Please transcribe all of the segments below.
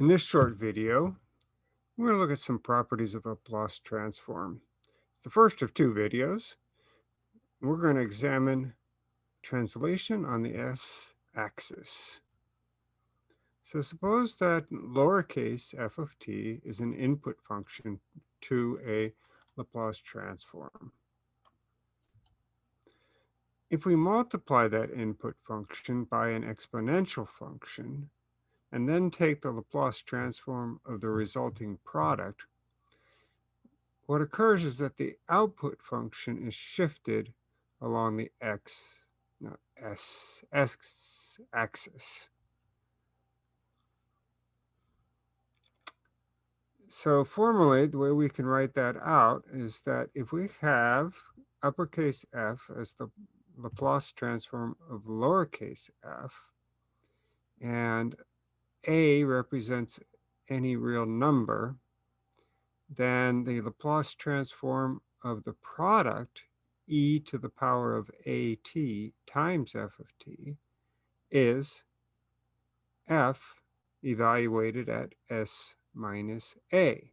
In this short video, we're going to look at some properties of a Laplace transform. It's the first of two videos. We're going to examine translation on the s-axis. So suppose that lowercase f of t is an input function to a Laplace transform. If we multiply that input function by an exponential function, and then take the Laplace transform of the resulting product, what occurs is that the output function is shifted along the x, not s, x axis. So formally, the way we can write that out is that if we have uppercase f as the Laplace transform of lowercase f, and a represents any real number, then the Laplace transform of the product e to the power of at times f of t is f evaluated at s minus a.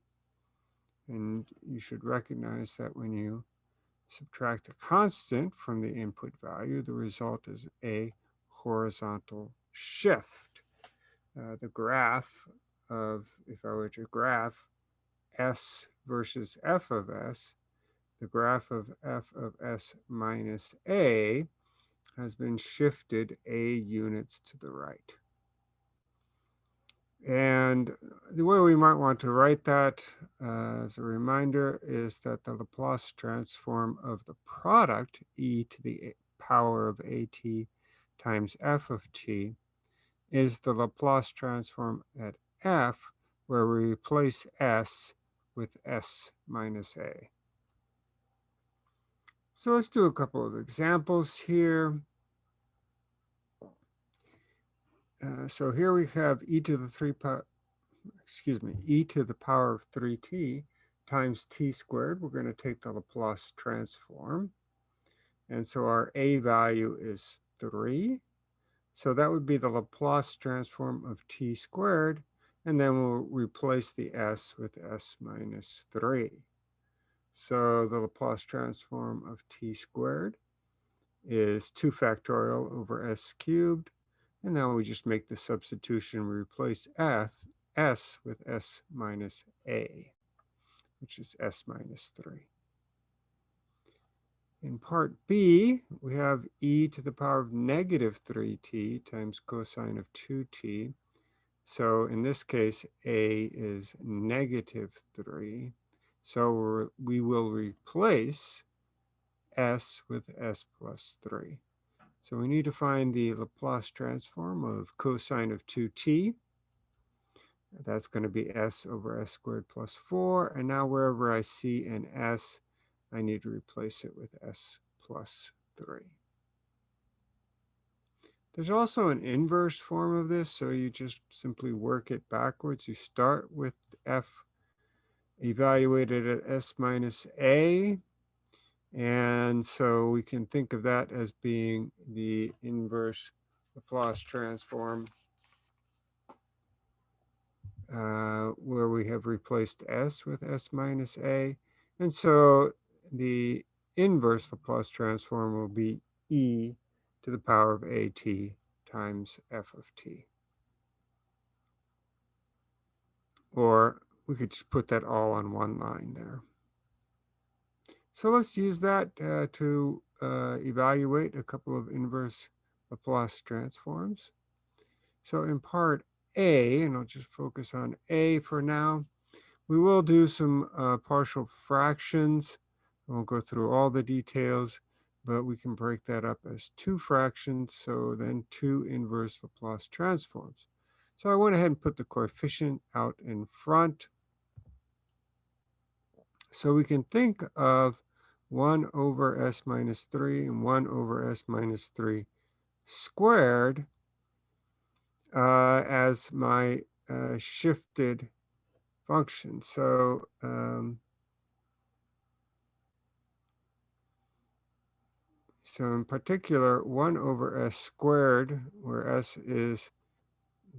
And you should recognize that when you subtract a constant from the input value, the result is a horizontal shift. Uh, the graph of, if I were to graph s versus f of s, the graph of f of s minus a has been shifted a units to the right. And the way we might want to write that uh, as a reminder is that the Laplace transform of the product e to the power of at times f of t is the Laplace transform at f where we replace s with s minus a. So let's do a couple of examples here. Uh, so here we have e to the 3 excuse me, e to the power of 3t times t squared. We're going to take the Laplace transform. And so our a value is 3. So that would be the Laplace transform of t squared. And then we'll replace the s with s minus 3. So the Laplace transform of t squared is 2 factorial over s cubed and now we just make the substitution, we replace s, s with s minus a, which is s minus 3. In part B, we have e to the power of negative 3t times cosine of 2t. So in this case, a is negative 3. So we will replace s with s plus 3. So we need to find the Laplace transform of cosine of 2t. That's going to be s over s squared plus 4. And now wherever I see an s, I need to replace it with s plus 3. There's also an inverse form of this, so you just simply work it backwards. You start with f evaluated at s minus a, and so we can think of that as being the inverse Laplace transform uh, where we have replaced s with s minus a. And so the inverse Laplace transform will be e to the power of at times f of t. Or we could just put that all on one line there. So let's use that uh, to uh, evaluate a couple of inverse Laplace transforms. So in part A, and I'll just focus on A for now, we will do some uh, partial fractions. Won't go through all the details, but we can break that up as two fractions, so then two inverse Laplace transforms. So I went ahead and put the coefficient out in front. So we can think of 1 over s minus 3 and 1 over s minus 3 squared uh, as my uh, shifted function. So um, so in particular, 1 over s squared, where s is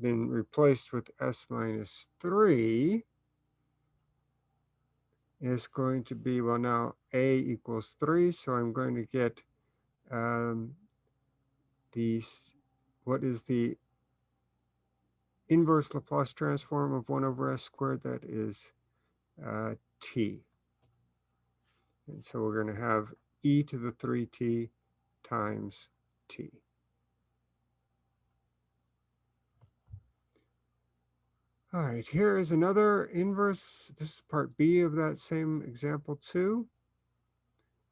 been replaced with s minus 3 is going to be, well now a equals 3, so I'm going to get um, these, what is the inverse Laplace transform of 1 over s squared? That is uh, t. And so we're going to have e to the 3t times t. All right, here is another inverse. This is part B of that same example too.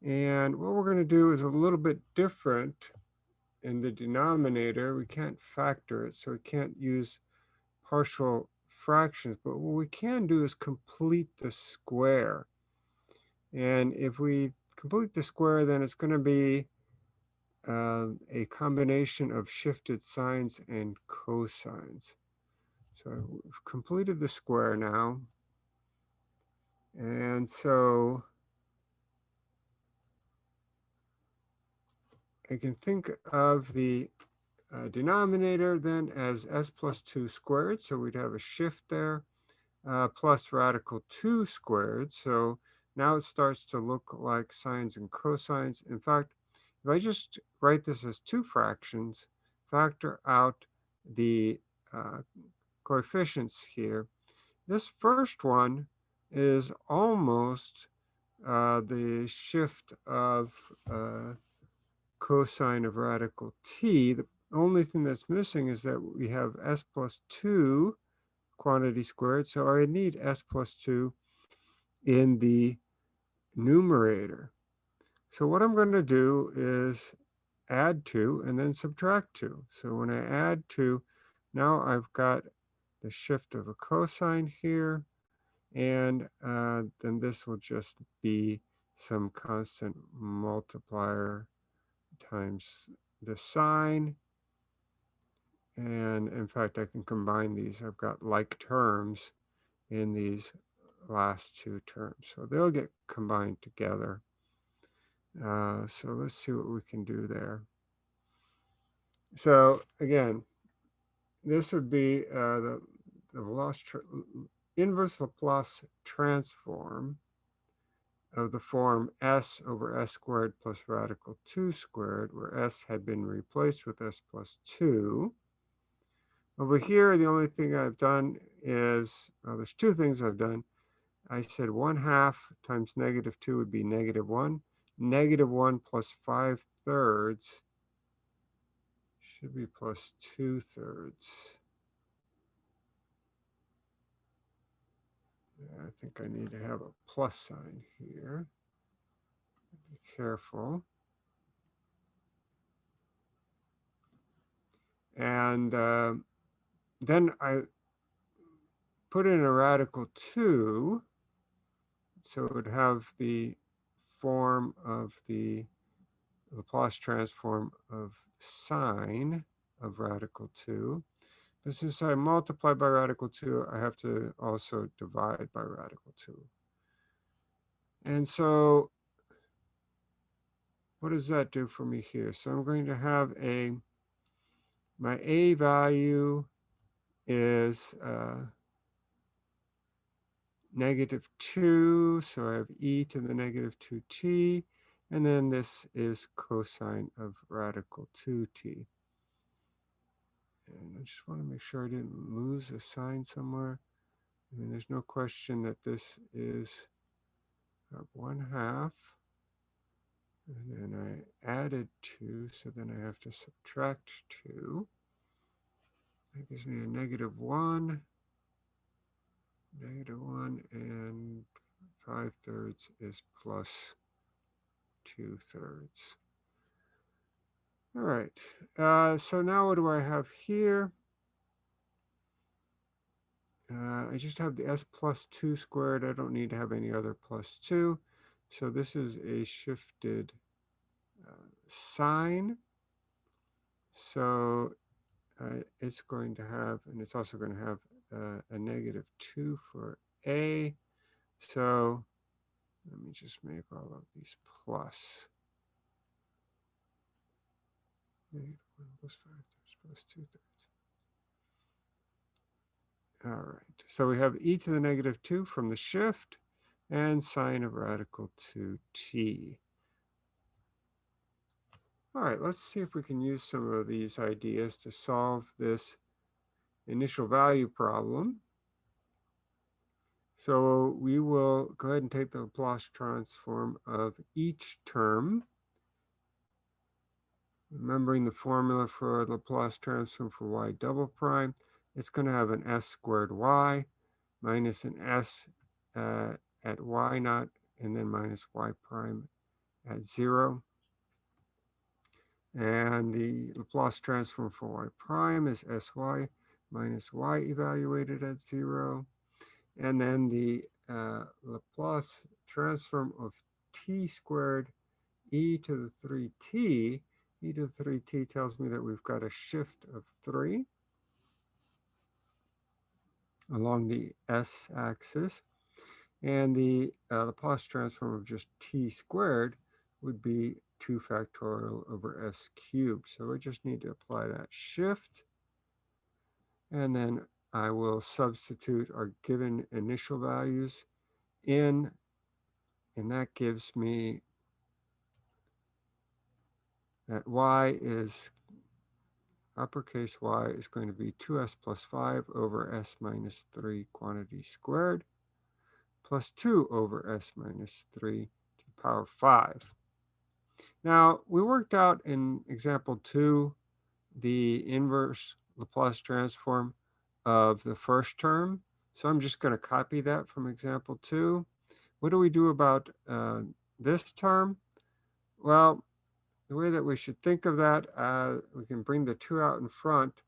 And what we're going to do is a little bit different in the denominator. We can't factor it, so we can't use partial fractions. But what we can do is complete the square. And if we complete the square, then it's going to be uh, a combination of shifted sines and cosines. So we've completed the square now. And so I can think of the uh, denominator then as s plus 2 squared. So we'd have a shift there uh, plus radical 2 squared. So now it starts to look like sines and cosines. In fact, if I just write this as two fractions, factor out the uh, coefficients here. This first one is almost uh, the shift of uh, cosine of radical t. The only thing that's missing is that we have s plus 2 quantity squared, so I need s plus 2 in the numerator. So what I'm going to do is add 2 and then subtract 2. So when I add 2, now I've got the shift of a cosine here. And uh, then this will just be some constant multiplier times the sine. And in fact, I can combine these. I've got like terms in these last two terms. So they'll get combined together. Uh, so let's see what we can do there. So again, this would be uh, the the Laplace inverse Laplace transform of the form s over s squared plus radical 2 squared, where s had been replaced with s plus 2. Over here, the only thing I've done is, well, there's two things I've done. I said 1 half times negative 2 would be negative 1. Negative 1 plus 5 thirds should be plus 2 thirds. I think I need to have a plus sign here. Be careful. And uh, then I put in a radical 2, so it would have the form of the Laplace transform of sine of radical 2. But since I multiply by radical 2, I have to also divide by radical 2. And so what does that do for me here? So I'm going to have a, my A value is uh, negative 2, so I have e to the negative 2t, and then this is cosine of radical 2t. And I just want to make sure I didn't lose a sign somewhere. I mean, there's no question that this is uh, one half. And then I added two, so then I have to subtract two. That gives me a negative one, negative one, and five thirds is plus two thirds. All right, uh, so now what do I have here? Uh, I just have the s plus 2 squared. I don't need to have any other plus 2. So this is a shifted uh, sine. So uh, it's going to have, and it's also going to have uh, a negative 2 for a. So let me just make all of these plus. Negative 1 plus 5 thirds plus 2 thirds. All right, so we have e to the negative 2 from the shift and sine of radical 2t. All right, let's see if we can use some of these ideas to solve this initial value problem. So we will go ahead and take the Laplace transform of each term. Remembering the formula for Laplace transform for y double prime, it's going to have an s squared y minus an s uh, at y naught and then minus y prime at zero. And the Laplace transform for y prime is sy minus y evaluated at zero. And then the uh, Laplace transform of t squared e to the 3t, e to the 3t tells me that we've got a shift of 3 along the s-axis. And the uh, Laplace transform of just t squared would be 2 factorial over s cubed. So we just need to apply that shift. And then I will substitute our given initial values in, and that gives me that y is, uppercase y is going to be 2s plus 5 over s minus 3 quantity squared, plus 2 over s minus 3 to the power 5. Now, we worked out in example 2 the inverse Laplace transform of the first term. So I'm just going to copy that from example two. What do we do about uh, this term? Well, the way that we should think of that, uh, we can bring the two out in front.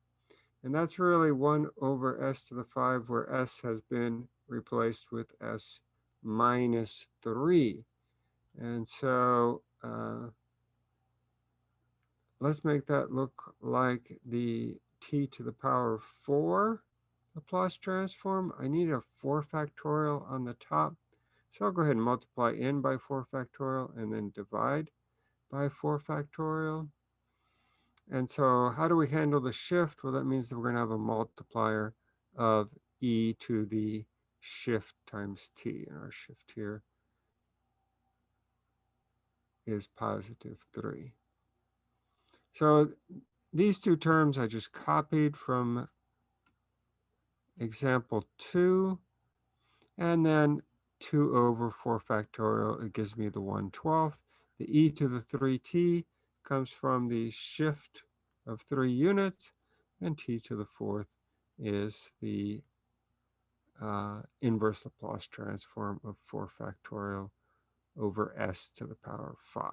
And that's really 1 over s to the 5, where s has been replaced with s minus 3. And so uh, let's make that look like the t to the power of 4 Laplace transform, I need a 4 factorial on the top. So I'll go ahead and multiply in by 4 factorial and then divide by 4 factorial. And so how do we handle the shift? Well, that means that we're going to have a multiplier of e to the shift times t. And our shift here is positive 3. So these two terms I just copied from example 2, and then 2 over 4 factorial, it gives me the 1 12th. The e to the 3t comes from the shift of 3 units, and t to the 4th is the uh, inverse Laplace transform of 4 factorial over s to the power 5.